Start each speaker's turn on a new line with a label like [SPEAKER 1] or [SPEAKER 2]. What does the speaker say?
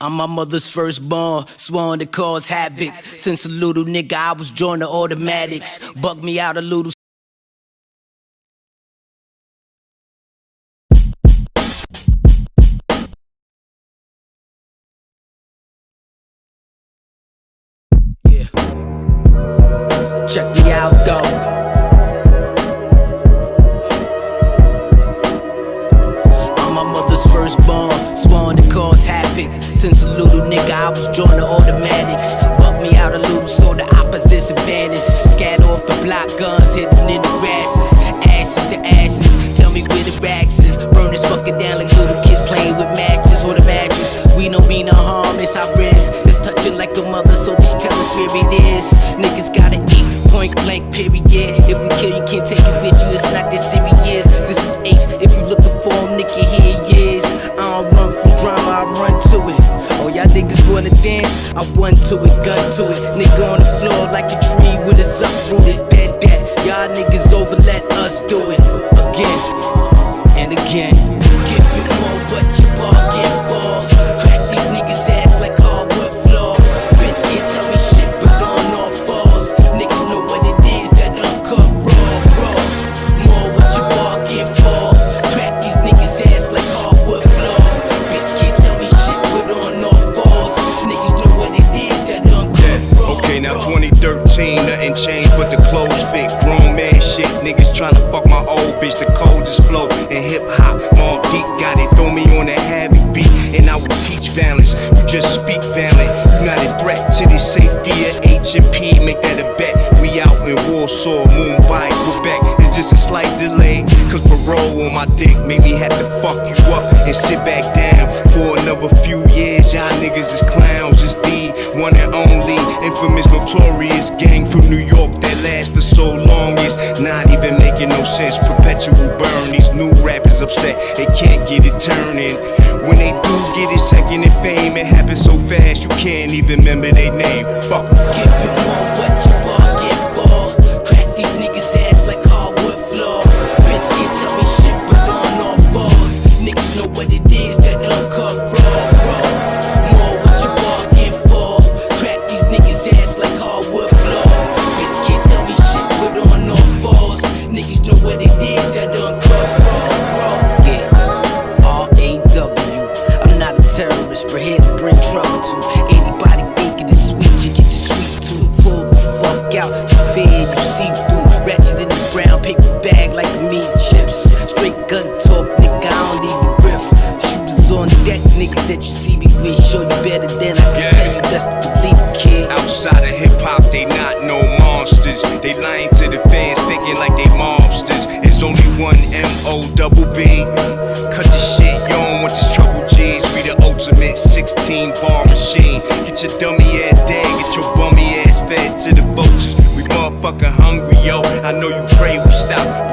[SPEAKER 1] I'm my mother's firstborn, sworn to cause havoc. Since a little nigga, I was joining the automatics. Bug me out a little. Yeah. Check me out though. Blank, period. If we kill you, can't take it with you, it's not that serious. This is H, if you looking for him, nigga, here he is. I don't run from drama, I run to it. Oh, y'all niggas wanna dance? I run to it, gun to it. Nigga on the floor like a
[SPEAKER 2] 2013, nothing changed but the clothes fit. Grown man shit, niggas tryna fuck my old bitch. The coldest flow in hip hop. Mobb Deep got it, throw me on that heavy beat, and I will teach violence. You just speak violent, you not a threat to the safety of H and P. Make that a bet. We out in Warsaw, Mumbai, Quebec. It's just a slight delay, cause parole on my dick made me have to fuck you up and sit back down making. Perpetual burn. These new rappers upset, they can't get it turning. When they do get it second in fame, it happens so fast you can't even remember their name. Fuck.
[SPEAKER 1] Give you more what you bargain for. Crack these niggas' ass like hardwood floor. Bitch can't tell me shit, but on all fours. Niggas know what it is, that uncut fear you see through. Ratchet in the brown paper bag like meat chips. Straight gun talk, nigga. I don't even riff. Shooters on deck, nigga that you see me with. Show you better than I can
[SPEAKER 2] Yeah.
[SPEAKER 1] tell you. Best to believe, kid.
[SPEAKER 2] Outside of hip hop, they not no monsters. They lying to the fans, thinking like they mobsters. It's only one M O double B. Cut the shit, you don't want this trouble, G's. We the ultimate 16 bar machine. Get your dummy ass dead, get your bummy ass fed to the vultures. Motherfucking hungry, yo. I know you pray we stop,